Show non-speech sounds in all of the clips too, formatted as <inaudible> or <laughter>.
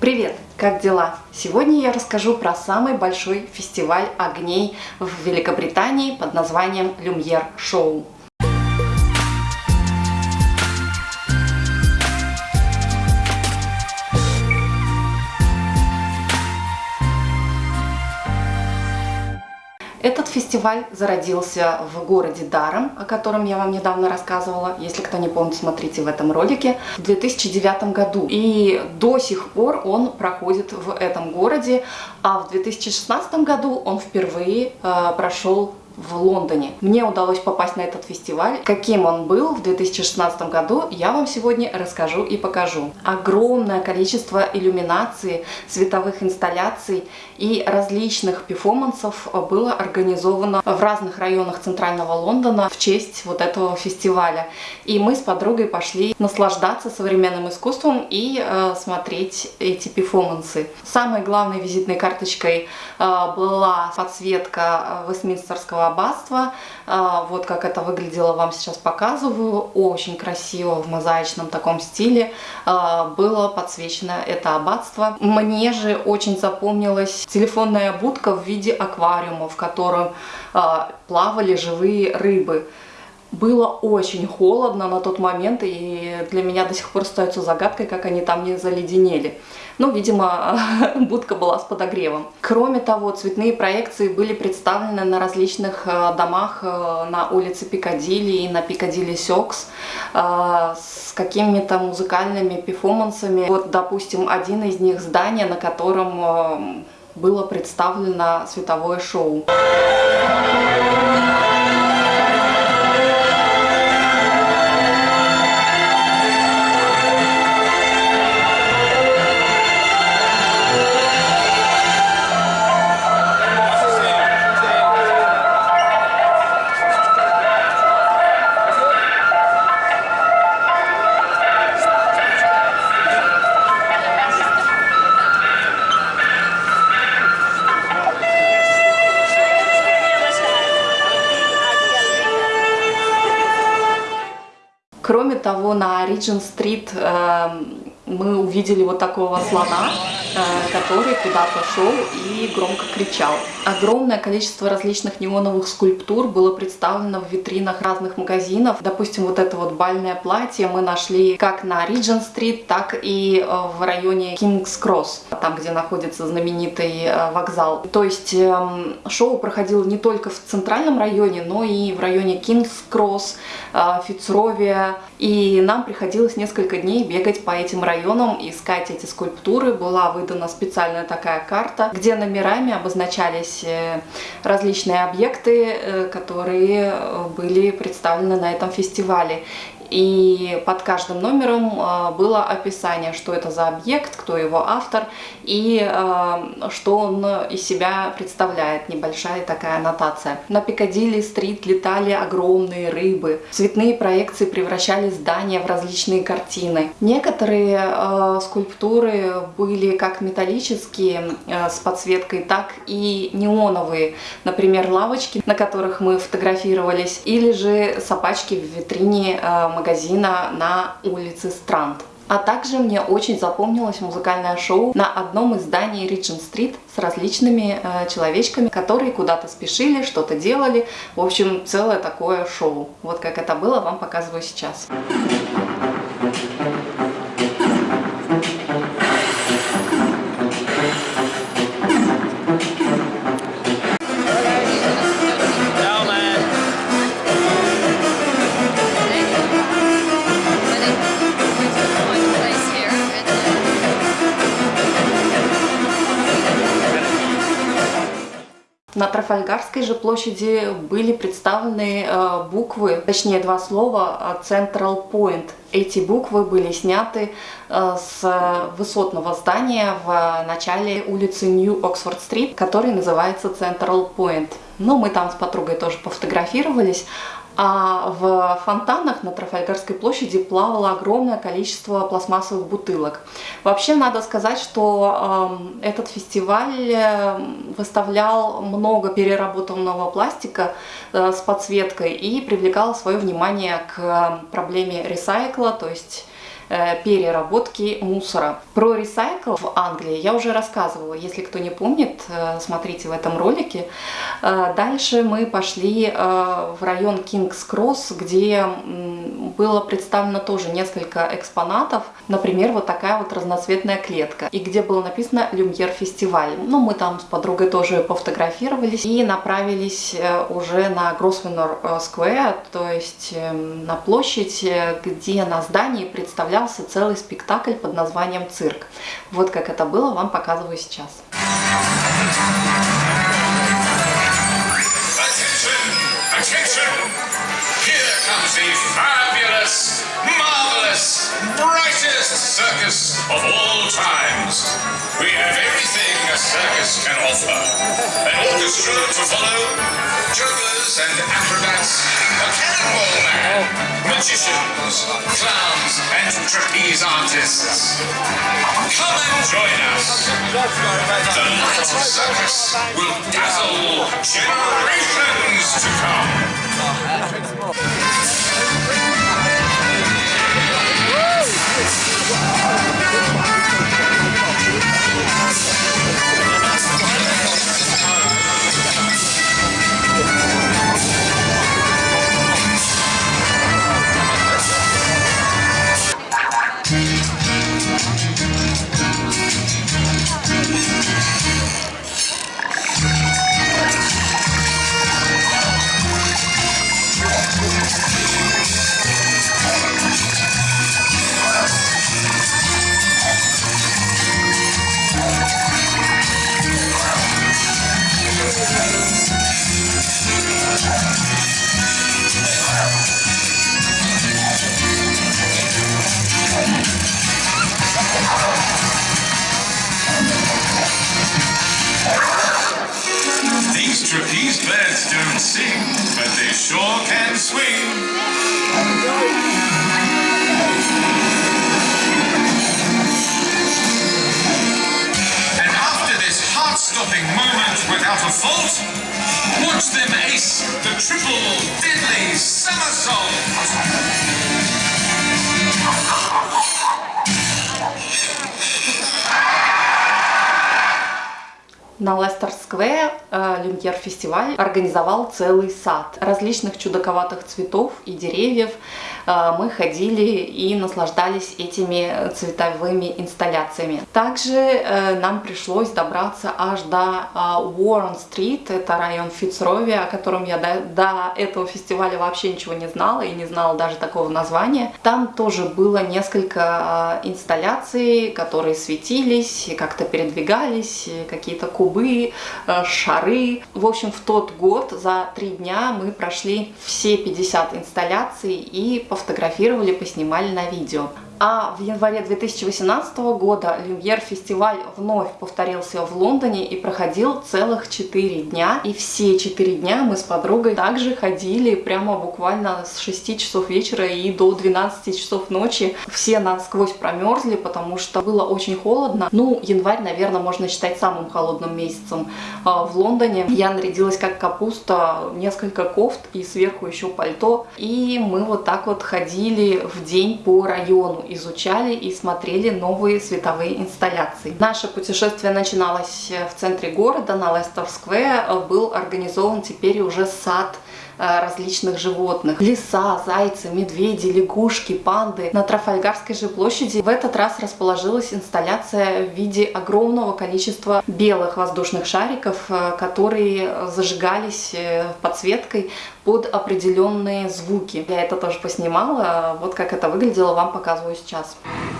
Привет! Как дела? Сегодня я расскажу про самый большой фестиваль огней в Великобритании под названием Люмьер Шоу. Этот фестиваль зародился в городе Даром, о котором я вам недавно рассказывала. Если кто не помнит, смотрите в этом ролике. В 2009 году. И до сих пор он проходит в этом городе. А в 2016 году он впервые э, прошел в Лондоне. Мне удалось попасть на этот фестиваль. Каким он был в 2016 году, я вам сегодня расскажу и покажу. Огромное количество иллюминаций, световых инсталляций и различных перформансов было организовано в разных районах центрального Лондона в честь вот этого фестиваля. И мы с подругой пошли наслаждаться современным искусством и э, смотреть эти перформансы. Самой главной визитной карточкой э, была подсветка э, Вестминстерского аббатства. Вот как это выглядело, вам сейчас показываю. Очень красиво в мозаичном таком стиле а, было подсвечено это аббатство. Мне же очень запомнилась телефонная будка в виде аквариума, в котором а, плавали живые рыбы. Было очень холодно на тот момент, и для меня до сих пор остается загадкой, как они там не заледенели. Ну, видимо, <laughs> будка была с подогревом. Кроме того, цветные проекции были представлены на различных э, домах э, на улице Пикадилли и на Пикадилли Сёкс э, с какими-то музыкальными перформансами. Вот, допустим, один из них здание, на котором было представлено световое шоу. На Риджин-стрит эм, мы увидели вот такого слона, э, который куда-то шел и громко кричал. Огромное количество различных неоновых скульптур было представлено в витринах разных магазинов. Допустим, вот это вот бальное платье мы нашли как на Риджин-стрит, так и э, в районе Кингс-Кросс, там, где находится знаменитый э, вокзал. То есть эм, шоу проходило не только в центральном районе, но и в районе Кингс-Кросс, Фицровия. И нам приходилось несколько дней бегать по этим районам искать эти скульптуры. Была выдана специальная такая карта, где номерами обозначались э, различные объекты, э, которые э, были представлены на этом фестивале и под каждым номером а, было описание, что это за объект, кто его автор и а, что он из себя представляет, небольшая такая аннотация. На Пикадилли-стрит летали огромные рыбы, цветные проекции превращали здания в различные картины. Некоторые а, скульптуры были как металлические с подсветкой, так и неоновые, например, лавочки, на которых мы фотографировались, или же собачки в витрине магазина на улице Странт. А также мне очень запомнилось музыкальное шоу на одном из зданий Риджин-стрит с различными э, человечками, которые куда-то спешили, что-то делали. В общем, целое такое шоу. Вот как это было, вам показываю сейчас. На Трафальгарской же площади были представлены э, буквы, точнее два слова э, Central Point. Эти буквы были сняты э, с высотного здания в начале улицы New Oxford Street, который называется Central Point. Ну, мы там с подругой тоже пофотографировались, а в фонтанах на Трафальгарской площади плавало огромное количество пластмассовых бутылок. Вообще надо сказать, что э, этот фестиваль эм, выставлял много переработанного пластика э, с подсветкой и привлекал свое внимание к проблеме ресайкла, то есть э, переработки мусора. Про ресайкл в Англии я уже рассказывала. Если кто не помнит, э, смотрите в этом ролике. Э, дальше мы пошли в район Кингс Кросс, где было представлено тоже несколько экспонатов. Например, вот такая вот разноцветная клетка. И где было написано «Люмьер фестиваль». Ну, мы там с подругой тоже пофотографировались и направились уже на Гросвеннер Сквер, то есть эм, на площадь, где на здании представлялся целый спектакль под названием «Цирк». Вот как это было, вам показываю сейчас. circus of all times. We have everything circus can offer. An orchestra to follow, jugglers and acrobats, a cannonball man, magicians, clowns and trapeze artists. Come and join us. The light circus will dazzle generations to come. sing, but they sure can swing. And after this heart-stopping moment without a fault. Watch them ace the triple deadly somersault. На Лестер-сквер э, Люмьер-фестиваль организовал целый сад различных чудаковатых цветов и деревьев. Э, мы ходили и наслаждались этими цветовыми инсталляциями. Также э, нам пришлось добраться аж до Уоррен-стрит, это район Фицрови, о котором я до, до этого фестиваля вообще ничего не знала и не знала даже такого названия. Там тоже было несколько инсталляций, которые светились, как-то передвигались, какие-то кубы э, шары. В общем, в тот год за три дня мы прошли все 50 инсталляций и пофотографировали, поснимали на видео. А в январе 2018 года Люмьер фестиваль вновь повторился в Лондоне и проходил целых 4 дня. И все 4 дня мы с подругой также ходили прямо буквально с 6 часов вечера и до 12 часов ночи. Все насквозь промерзли, потому что было очень холодно. Ну, январь, наверное, можно считать самым холодным месяцем а, в Лондоне. Я нарядилась как капуста, несколько кофт и сверху еще пальто. И мы вот так вот ходили в день по району изучали и смотрели новые световые инсталляции. Наше путешествие начиналось в центре города, на Лестер-сквер. Был организован теперь уже сад различных животных. Лиса, зайцы, медведи, лягушки, панды. На Трафальгарской же площади в этот раз расположилась инсталляция в виде огромного количества белых воздушных шариков, э, которые зажигались э, подсветкой под определенные звуки. Я это тоже поснимала, вот как это выглядело, вам показываю сейчас. Yeah.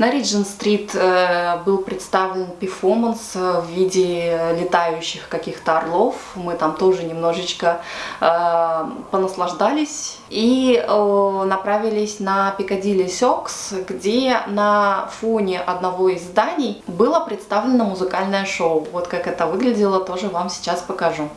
На Риджин-стрит э, был представлен перформанс в виде летающих каких-то орлов. Мы там тоже немножечко э, понаслаждались. И э, направились на Пикадилли Сёкс, где на фоне одного из зданий было представлено музыкальное шоу. Вот как это выглядело, тоже вам сейчас покажу.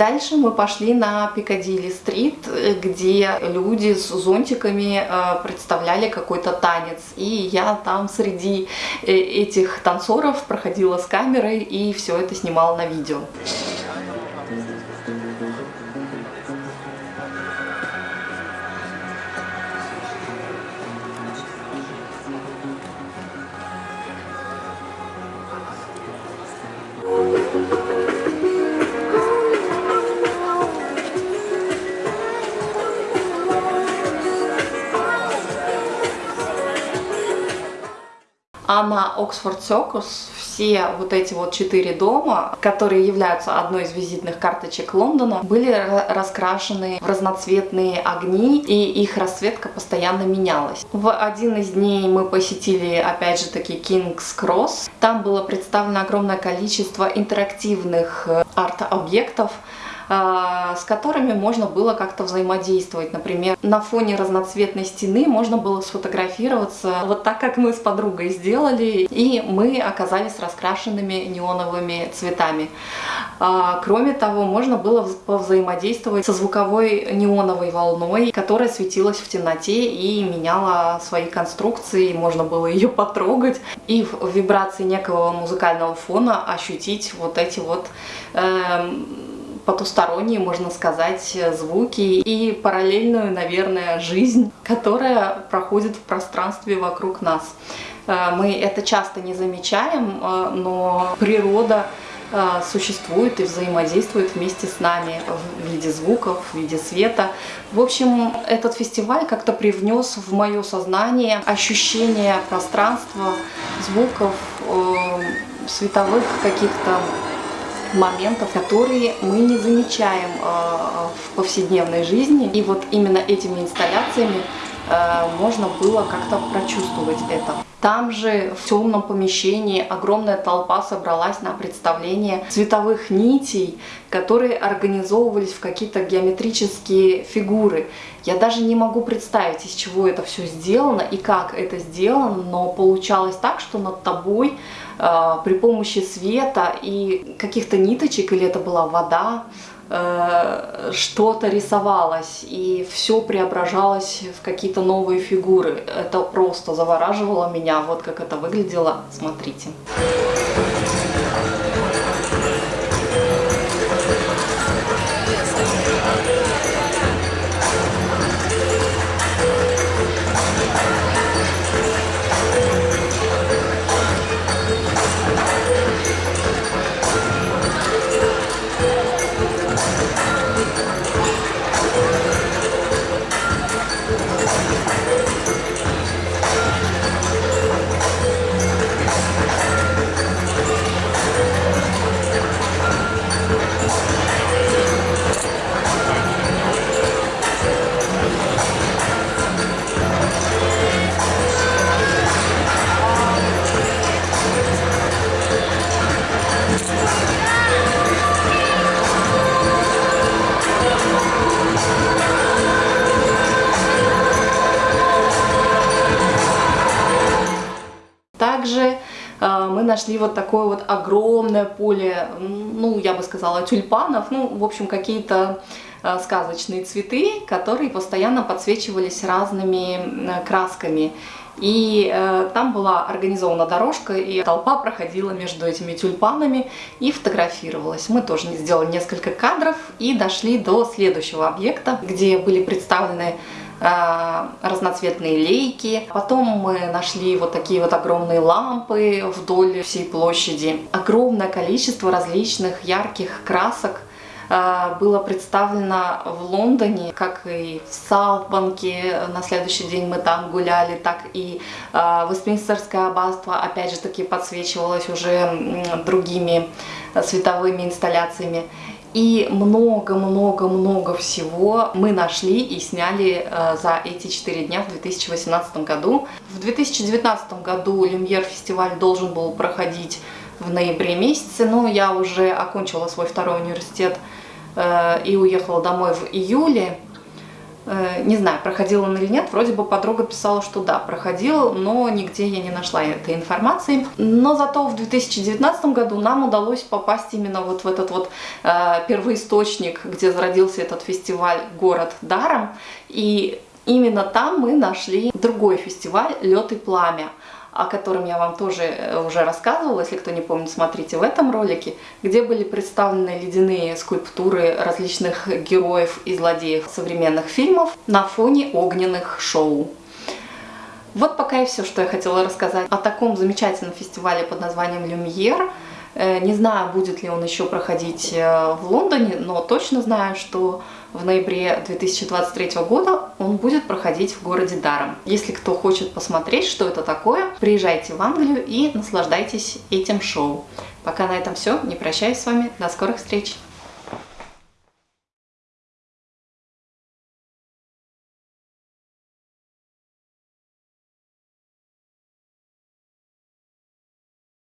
Дальше мы пошли на Пикадилли-стрит, где люди с зонтиками э, представляли какой-то танец. И я там среди э, этих танцоров проходила с камерой и все это снимала на видео. А на Оксфорд Сёкус все вот эти вот четыре дома, которые являются одной из визитных карточек Лондона, были раскрашены в разноцветные огни, и их расцветка постоянно менялась. В один из дней мы посетили, опять же таки, Кингс Кросс. Там было представлено огромное количество интерактивных э, арт-объектов, с которыми можно было как-то взаимодействовать. Например, на фоне разноцветной стены можно было сфотографироваться вот так, как мы с подругой сделали, и мы оказались раскрашенными неоновыми цветами. А, кроме того, можно было повзаимодействовать со звуковой неоновой волной, которая светилась в темноте и меняла свои конструкции, можно было ее потрогать и в вибрации некого музыкального фона ощутить вот эти вот э, потусторонние, можно сказать, звуки и параллельную, наверное, жизнь, которая проходит в пространстве вокруг нас. Э, мы это часто не замечаем, э, но природа э, существует и взаимодействует вместе с нами в виде звуков, в виде света. В общем, этот фестиваль как-то привнес в мое сознание ощущение пространства, звуков, световых каких-то моментов, которые мы не замечаем э, в повседневной жизни. И вот именно этими инсталляциями э, можно было как-то прочувствовать это. Там же в темном помещении огромная толпа собралась на представление цветовых нитей, которые организовывались в какие-то геометрические фигуры. Я даже не могу представить, из чего это все сделано и как это сделано, но получалось так, что над тобой э, при помощи света и каких-то ниточек, или это была вода, что-то рисовалось, и все преображалось в какие-то новые фигуры. Это просто завораживало меня, вот как это выглядело. Смотрите. Также нашли вот такое вот огромное поле, ну, я бы сказала, тюльпанов, ну, в общем, какие-то э, сказочные цветы, которые постоянно подсвечивались разными красками. И э, там была организована дорожка, и толпа проходила между этими тюльпанами и фотографировалась. Мы тоже сделали несколько кадров и дошли до следующего объекта, где были представлены э, разноцветные лейки. Потом мы нашли вот такие вот огромные лампы вдоль всей площади. Огромное количество различных ярких красок Э, было представлено в Лондоне, как и в Саутбанке, на следующий день мы там гуляли, так и э, Вестминстерское аббатство, опять же таки, подсвечивалось уже другими э, световыми инсталляциями. И много-много-много всего мы нашли и сняли э, за эти четыре дня в 2018 году. В 2019 году Люмьер фестиваль должен был проходить в ноябре месяце, но я уже окончила свой второй университет Э, и уехала домой в июле. Э, не знаю, проходил он или нет, вроде бы подруга писала, что да, проходил, но нигде я не нашла этой информации. Но зато в 2019 году нам удалось попасть именно вот в этот вот э, первоисточник, где зародился этот фестиваль «Город даром». И именно там мы нашли другой фестиваль «Лед и пламя» о котором я вам тоже э, уже рассказывала, если кто не помнит, смотрите в этом ролике, где были представлены ледяные скульптуры различных героев и злодеев современных фильмов на фоне огненных шоу. Вот пока и все, что я хотела рассказать о таком замечательном фестивале под названием «Люмьер». Э, не знаю, будет ли он еще проходить э, в Лондоне, но точно знаю, что в ноябре 2023 года он будет проходить в городе Даром. Если кто хочет посмотреть, что это такое, приезжайте в Англию и наслаждайтесь этим шоу. Пока на этом все. Не прощаюсь с вами. До скорых встреч!